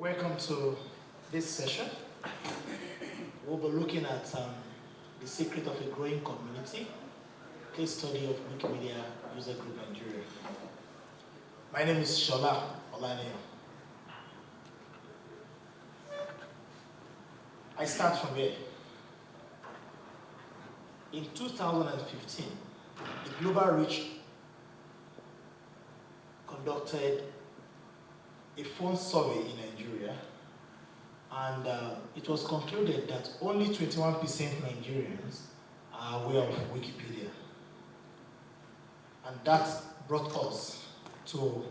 welcome to this session. We'll be looking at um, the secret of a growing community, case study of Wikimedia User Group Nigeria. My name is Shola Olaniyan. I start from here. In 2015, the Global Reach conducted a phone survey in Nigeria, and uh, it was concluded that only 21% Nigerians are aware of Wikipedia. And that brought us to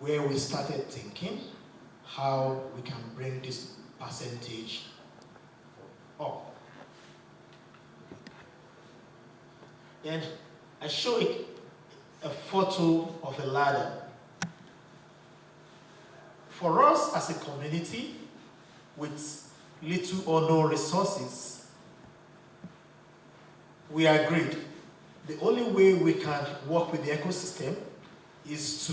where we started thinking how we can bring this percentage up. And I show a photo of a ladder for us as a community with little or no resources, we agreed the only way we can work with the ecosystem is to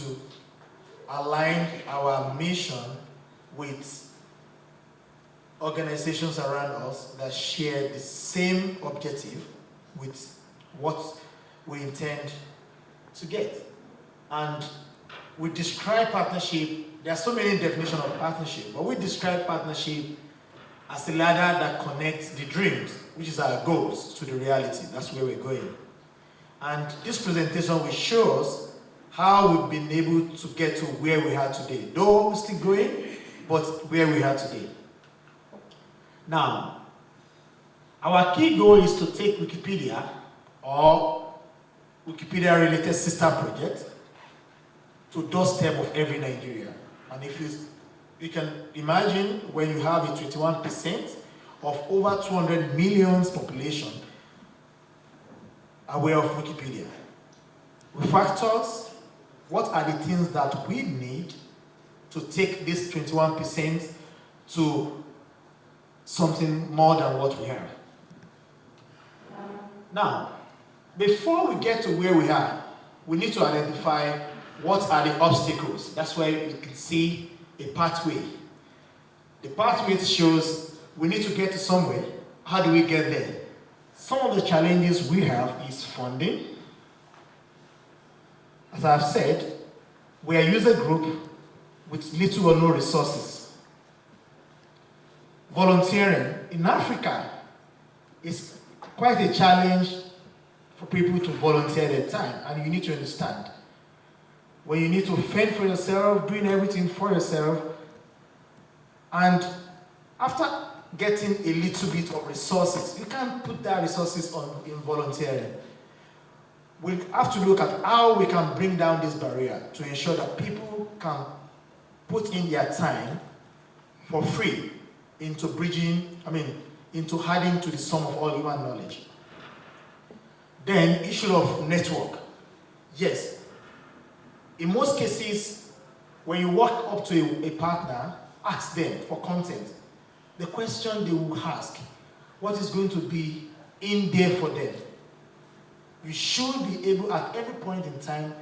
align our mission with organizations around us that share the same objective with what we intend to get. And we describe partnership there are so many definitions of partnership, but we describe partnership as a ladder that connects the dreams, which is our goals, to the reality. That's where we're going. And this presentation will show us how we've been able to get to where we are today. Though we're still growing, but where we are today. Now, our key goal is to take Wikipedia or Wikipedia-related sister project to doorstep of every Nigeria. And if you, you can imagine when you have a 21% of over 200 million population aware of Wikipedia. With factors, what are the things that we need to take this 21% to something more than what we have? Now, before we get to where we are, we need to identify what are the obstacles? That's where you can see a pathway. The pathway shows we need to get to somewhere. How do we get there? Some of the challenges we have is funding. As I've said, we are a user group with little or no resources. Volunteering in Africa is quite a challenge for people to volunteer their time, and you need to understand when you need to fend for yourself, doing everything for yourself. And after getting a little bit of resources, you can't put that resources on in volunteering. We have to look at how we can bring down this barrier to ensure that people can put in their time for free into bridging, I mean, into adding to the sum of all human knowledge. Then, issue of network. Yes, in most cases, when you walk up to a, a partner, ask them for content. The question they will ask, what is going to be in there for them? You should be able at every point in time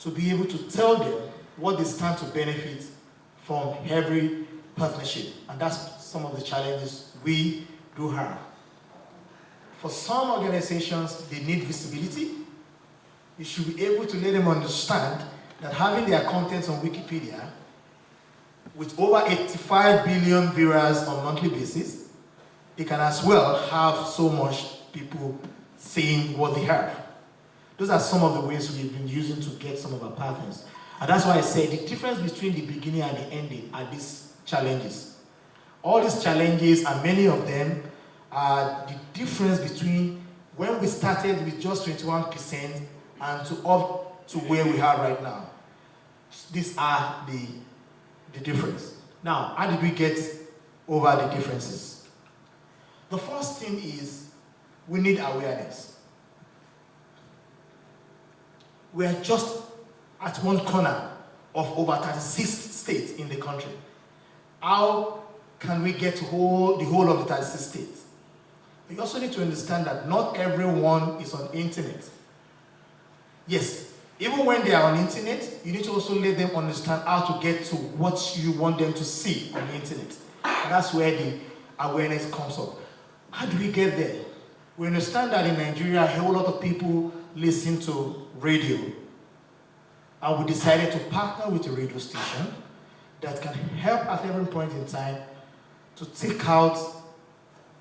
to be able to tell them what they stand to benefit from every partnership. And that's some of the challenges we do have. For some organizations, they need visibility you should be able to let them understand that having their contents on Wikipedia with over 85 billion viewers on monthly basis, they can as well have so much people seeing what they have. Those are some of the ways we've been using to get some of our partners. And that's why I say the difference between the beginning and the ending are these challenges. All these challenges and many of them are the difference between when we started with just 21% and to up to where we are right now. These are the, the difference. Now, how did we get over the differences? The first thing is we need awareness. We are just at one corner of over 36 states in the country. How can we get whole, the whole of the 36 states? We also need to understand that not everyone is on internet. Yes, Even when they are on internet, you need to also let them understand how to get to what you want them to see on the internet. And that's where the awareness comes up. How do we get there? We understand that in Nigeria, a whole lot of people listen to radio. And we decided to partner with a radio station that can help at every point in time to take out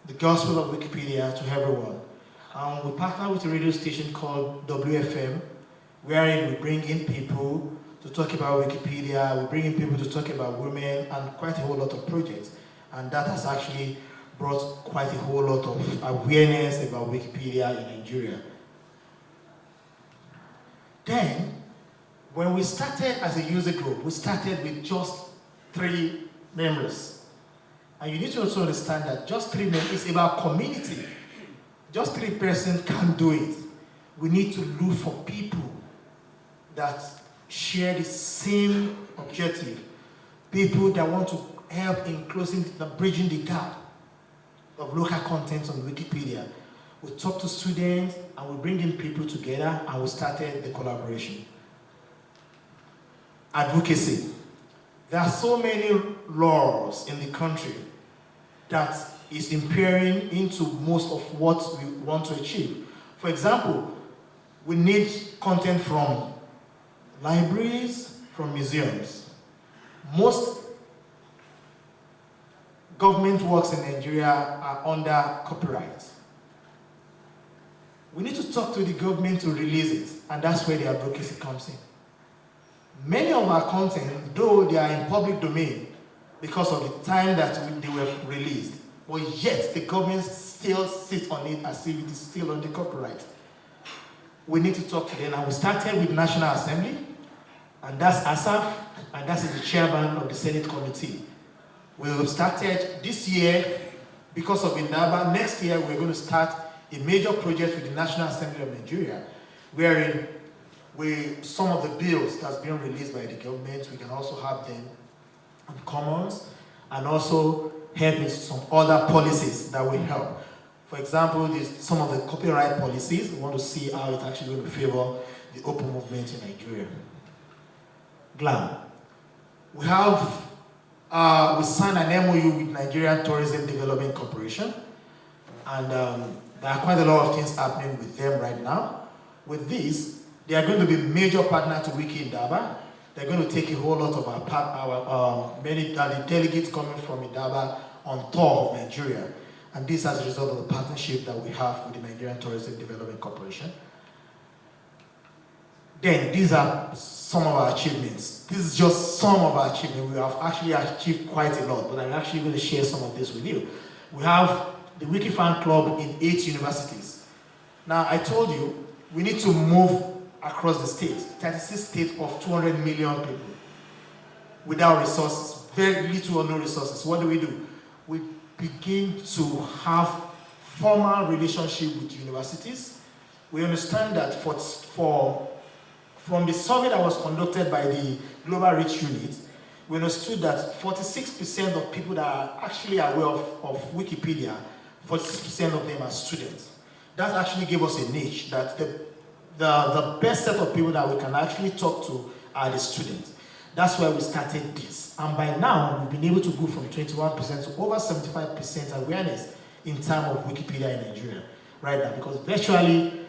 the gospel of Wikipedia to everyone. And we partner with a radio station called WFM, wherein we bring in people to talk about Wikipedia, we bring in people to talk about women, and quite a whole lot of projects. And that has actually brought quite a whole lot of awareness about Wikipedia in Nigeria. Then, when we started as a user group, we started with just three members. And you need to also understand that just three members is about community. Just three persons can't do it. We need to look for people that share the same objective. People that want to help in closing, the, bridging the gap of local content on Wikipedia. We talk to students and we bring in people together and we started the collaboration. Advocacy. There are so many laws in the country that is impairing into most of what we want to achieve. For example, we need content from libraries, from museums. Most government works in Nigeria are under copyright. We need to talk to the government to release it, and that's where the advocacy comes in. Many of our content, though they are in public domain because of the time that they were released, but yet the government still sits on it as if it is still under copyright. We need to talk to them, and we started with National Assembly, and that's Asaf, and that's the chairman of the Senate Committee. We have started this year, because of Indaba, next year we're going to start a major project with the National Assembly of Nigeria, wherein we, some of the bills that's been released by the government, we can also have them in commons, and also help in some other policies that will help. For example, some of the copyright policies, we want to see how it's actually going to favor the open movement in Nigeria. GLAM. We have, uh, we signed an MOU with Nigerian Tourism Development Corporation, and um, there are quite a lot of things happening with them right now. With this, they are going to be major partner to Wiki Indaba. They're going to take a whole lot of our, our um, many uh, delegates coming from Indaba on tour of Nigeria. And this as a result of the partnership that we have with the Nigerian Tourism Development Corporation. Then these are some of our achievements. This is just some of our achievements. We have actually achieved quite a lot, but I'm actually going to share some of this with you. We have the Wiki Wikifan Club in eight universities. Now, I told you, we need to move across the state, 36 states of 200 million people without resources, very little or no resources. What do we do? We begin to have formal relationship with universities. We understand that for, for from the survey that was conducted by the Global Reach Unit, we understood that 46% of people that are actually aware of, of Wikipedia, 46% of them are students. That actually gave us a niche that the, the, the best set of people that we can actually talk to are the students. That's why we started this. And by now, we've been able to go from 21% to over 75% awareness in terms of Wikipedia in Nigeria right now, because virtually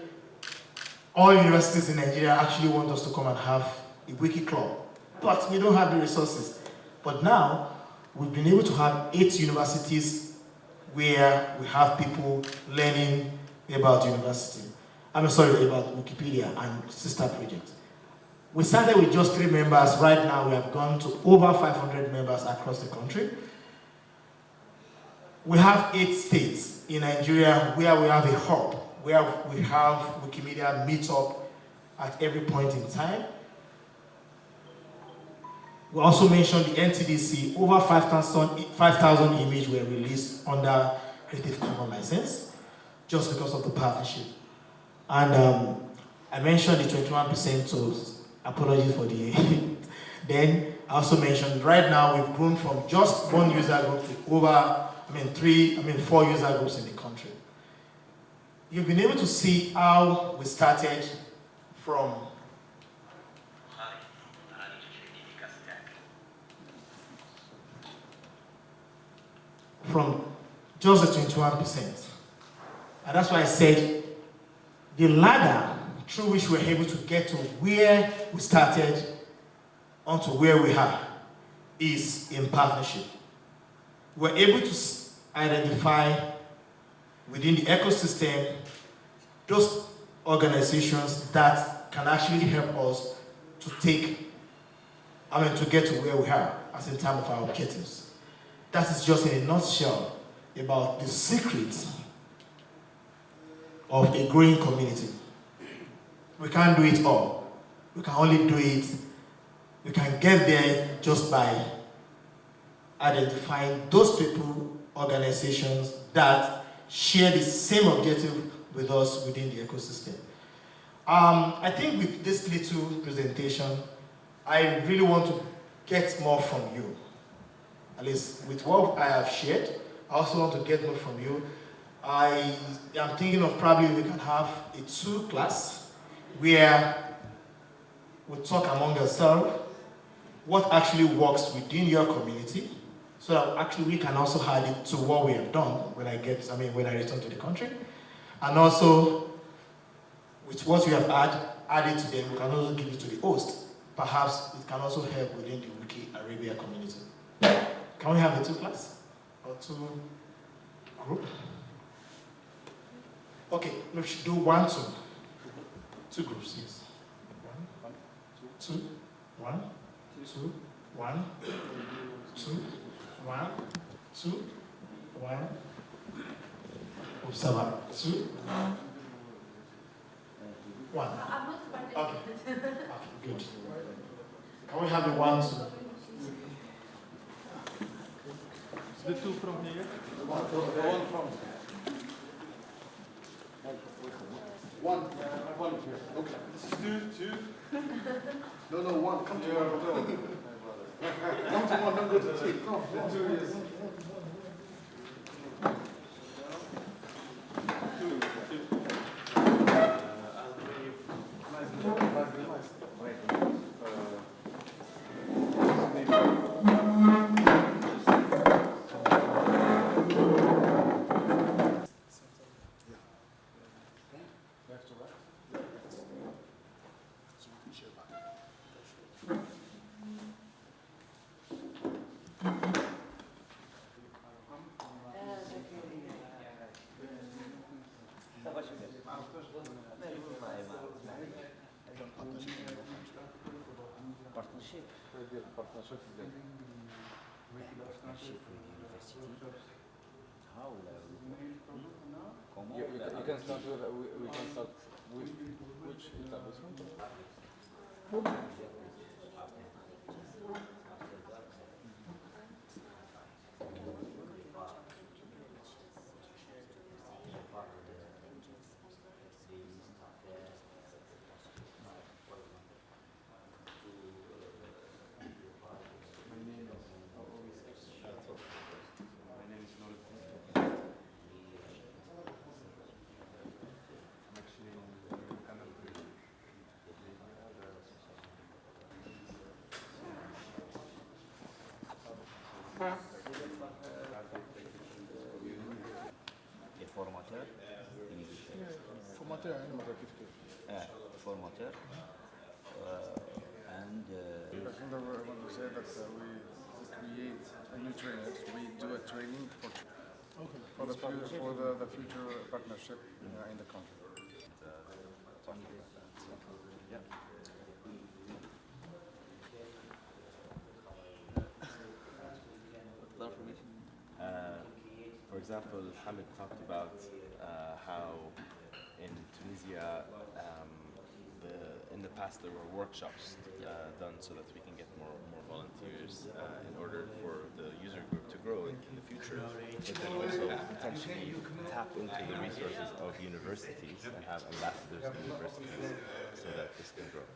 all universities in Nigeria actually want us to come and have a wiki club, but we don't have the resources. But now, we've been able to have eight universities where we have people learning about university. I'm sorry, about Wikipedia and sister projects. We started with just three members. Right now, we have gone to over 500 members across the country. We have eight states in Nigeria where we have a hub where we have Wikimedia meet up at every point in time. We also mentioned the NTDC, over 5,000 5, images were released under Creative Commons license, just because of the partnership. And um, I mentioned the 21% so apologies for the then I also mentioned right now we've grown from just one user group to over, I mean three, I mean four user groups in the country you've been able to see how we started from from just the 21%. And that's why I said the ladder through which we we're able to get to where we started onto where we are is in partnership. We're able to identify within the ecosystem those organizations that can actually help us to take, I mean, to get to where we are as in terms of our objectives. That is just in a nutshell about the secrets of a growing community. We can't do it all. We can only do it, we can get there just by identifying those people, organizations that share the same objective with us within the ecosystem. Um, I think with this little presentation, I really want to get more from you. At least with what I have shared, I also want to get more from you. I am thinking of probably we can have a two class where we talk among ourselves what actually works within your community so actually we can also add it to what we have done when I get, I mean, when I return to the country. And also, with what we have add, added to them, we can also give it to the host. Perhaps it can also help within the Wiki Arabia community. Can we have a two class or two group? Okay, we should do one, two. Two groups, yes. One, two, one, two, one, two, one, two, one. Observer, two, one. Okay. Okay, good. Can we have the one, two? The two from here. One from, one from. One, one here. Okay. This is two, two. No, no, one. Come to one. Come to one, don't go to two. Come, Partnership. Partnership with university. How Comment You, you, can, you can start with, uh, we, we can start with which establishment? Les formateurs, initiateurs. Formateur, hein? Uh, formateur. Uh, and uh, I just want to say that uh, we create a new trainers. We do a training for for the future for the, the future partnership uh, in the country. Uh, example, Hamid talked about uh, how in Tunisia, um, the, in the past there were workshops uh, done so that we can get more, more volunteers uh, in order for the user group to grow in, in the future, but then also potentially tap into the resources of universities and have ambassadors in universities so that this can grow.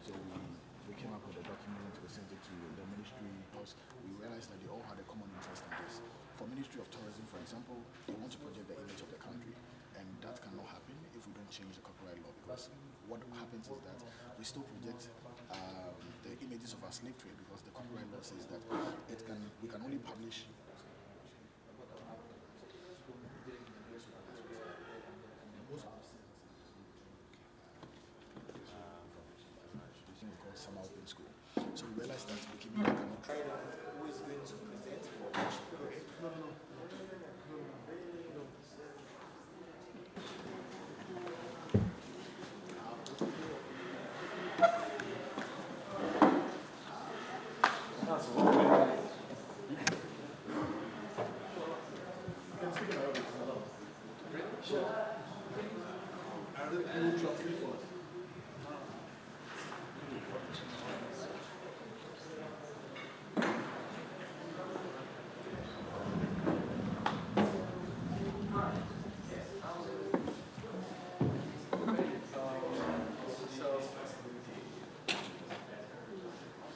So we, we came up with a document, we sent it to the ministry because we realized that they all had a common interest in this. For Ministry of Tourism, for example, they want to project the image of the country. And that cannot happen if we don't change the copyright law because what happens is that we still project um, the images of our slave trade because the copyright law says that it can we can only publish thing called summer open school. So we realized that Wikimedia cannot try Who is going to present for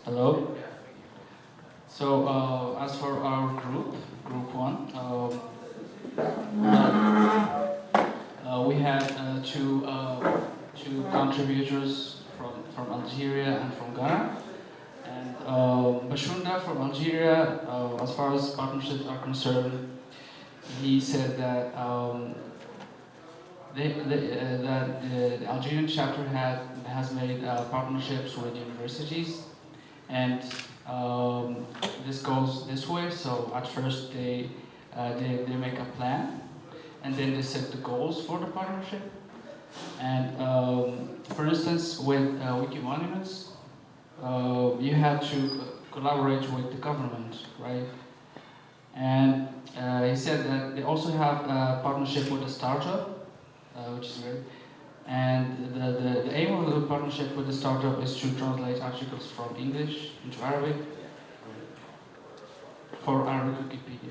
Hello. So uh, as for our group, group one, uh, we had uh, two uh, two contributors from from Algeria and from Ghana. And uh, Bashunda from Algeria, uh, as far as partnerships are concerned, he said that um, they, they, uh, that the, the Algerian chapter had has made uh, partnerships with universities and um, this goes this way. So at first they, uh, they they make a plan, and then they set the goals for the partnership. And um, for instance, with uh, Wiki Monuments, uh, you have to collaborate with the government, right? And uh, he said that they also have a partnership with a startup, uh, which is great. And the, the, the aim of the partnership with the startup is to translate articles from English into Arabic for Arabic Wikipedia.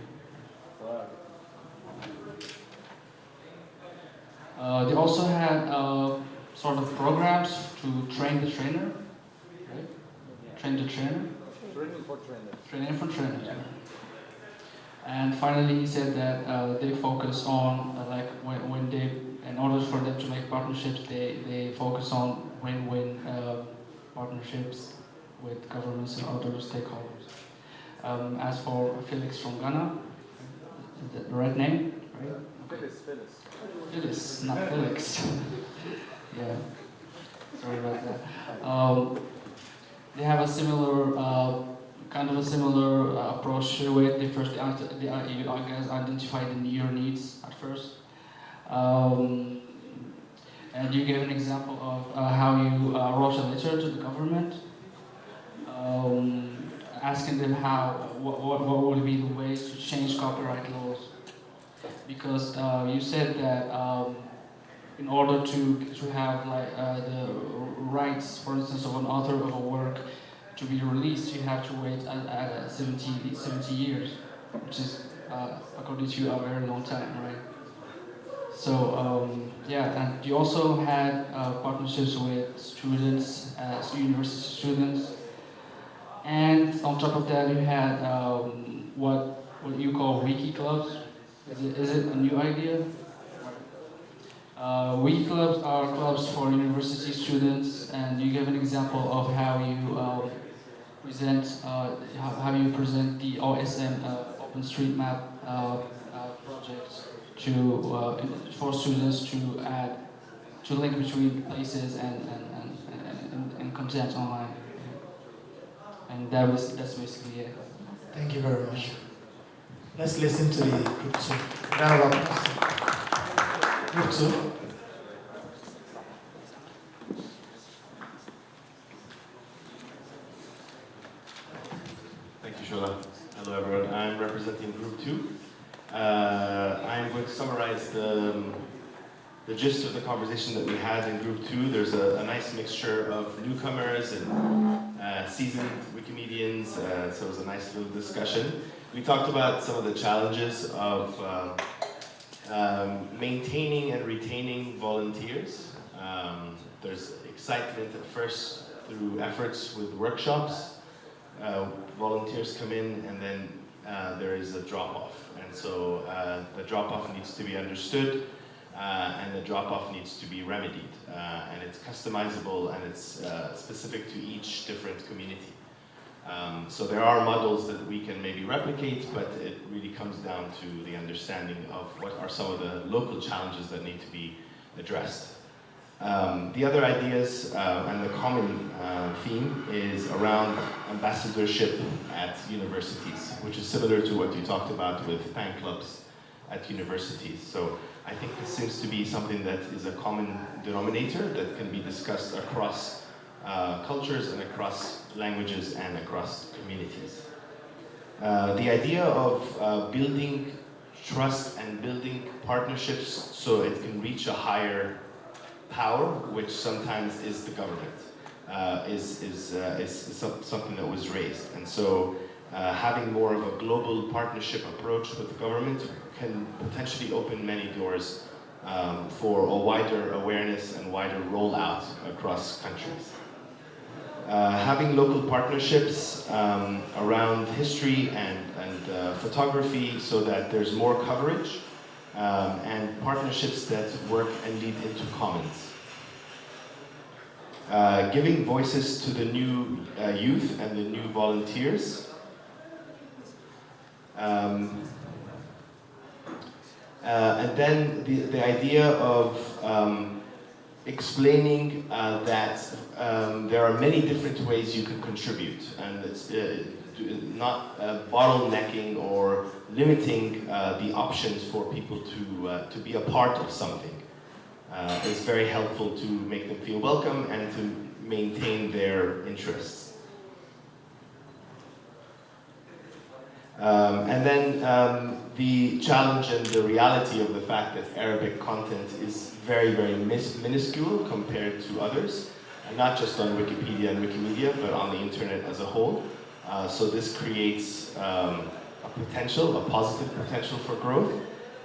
Uh, they also had uh, sort of programs to train the trainer, right? Train the trainer. Training for trainers. Training for trainers. yeah. And finally, he said that uh, they focus on uh, like when, when they, in order for them to make partnerships, they, they focus on win-win uh, partnerships with governments and other stakeholders. Um, as for Felix from Ghana, the right name? Right? Felix. Phyllis. Phyllis, not Felix. yeah, sorry about that. Um, they have a similar, uh, kind of a similar uh, approach it. They first, they, you, identify the, your needs at first. Um, and you gave an example of uh, how you uh, wrote a letter to the government, um, asking them how, what, what, what would be the ways to change copyright laws because uh, you said that um, in order to to have like uh, the rights, for instance, of an author of a work to be released, you have to wait at, at 70, 70 years, which is, uh, according to you, a very long time, right? So um, yeah, and you also had uh, partnerships with students, uh, university students, and on top of that, you had um, what what you call wiki clubs. Is it, is it a new idea? Uh, wiki clubs are clubs for university students, and you give an example of how you um, present uh, how, you present the OSM uh, OpenStreetMap uh, uh, project to uh, for students to add to link between places and and, and, and, and, and content online. And that was that's basically it. Thank you very much. Let's listen to the group two. Round of applause. Group two. Thank you, Shola. Hello, everyone. I'm representing Group 2. Uh, I'm going to summarize the, um, the gist of the conversation that we had in Group 2. There's a, a nice mixture of newcomers and uh, seasoned Wikimedians, uh, so it was a nice little discussion. We talked about some of the challenges of uh, um, maintaining and retaining volunteers. Um, there's excitement at first through efforts with workshops, uh, volunteers come in and then uh, there is a drop off. And so uh, the drop off needs to be understood. uh, and the drop-off needs to be remedied. Uh, and it's customizable and it's specific to each different community. Um, so there are models that we can maybe replicate, but it really comes down to the understanding of what are some of the local challenges that need to be addressed. Um, the other ideas uh, and the common uh, theme is around ambassadorship at universities, which is similar to what you talked about with fan clubs at universities. So I think this seems to be something that is a common denominator that can be discussed across uh, cultures and across languages and across communities. Uh, the idea of uh, building trust and building partnerships so it can reach a higher power, which sometimes is the government, uh, is, is, uh, is something that was raised. And so having more of a global partnership approach with the government can potentially open many doors um, for a wider awareness and wider rollout across countries. Uh, having local partnerships um, around history and, and uh, photography so that there's more coverage um, and partnerships that work and lead into commons. Uh, giving voices to the new uh, youth and the new volunteers. Um, uh, and then the, the idea of um, explaining uh, that um, there are many different ways you can contribute and it's uh, not uh, bottlenecking or limiting uh, the options for people to, uh, to be a part of something. Uh, is very helpful to make them feel welcome and to maintain their interests. Um, and then um, the challenge and the reality of the fact that Arabic content is very, very minuscule compared to others, and not just on Wikipedia and Wikimedia, but on the internet as a whole. Uh, so this creates um, a potential, a positive potential for growth.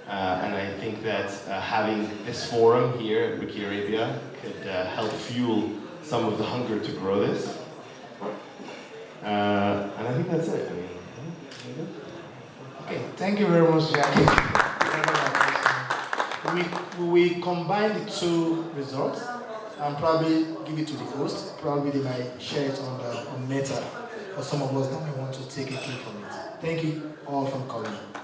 Uh, and I think that uh, having this forum here at Wiki Arabia could uh, help fuel some of the hunger to grow this. Uh, and I think that's it. I mean, Okay, thank you very much, Jackie. We, we combine the two results and probably give it to the host. Probably they might share it on, the, on Meta for some of us may want to take a clip from it. Thank you all for coming.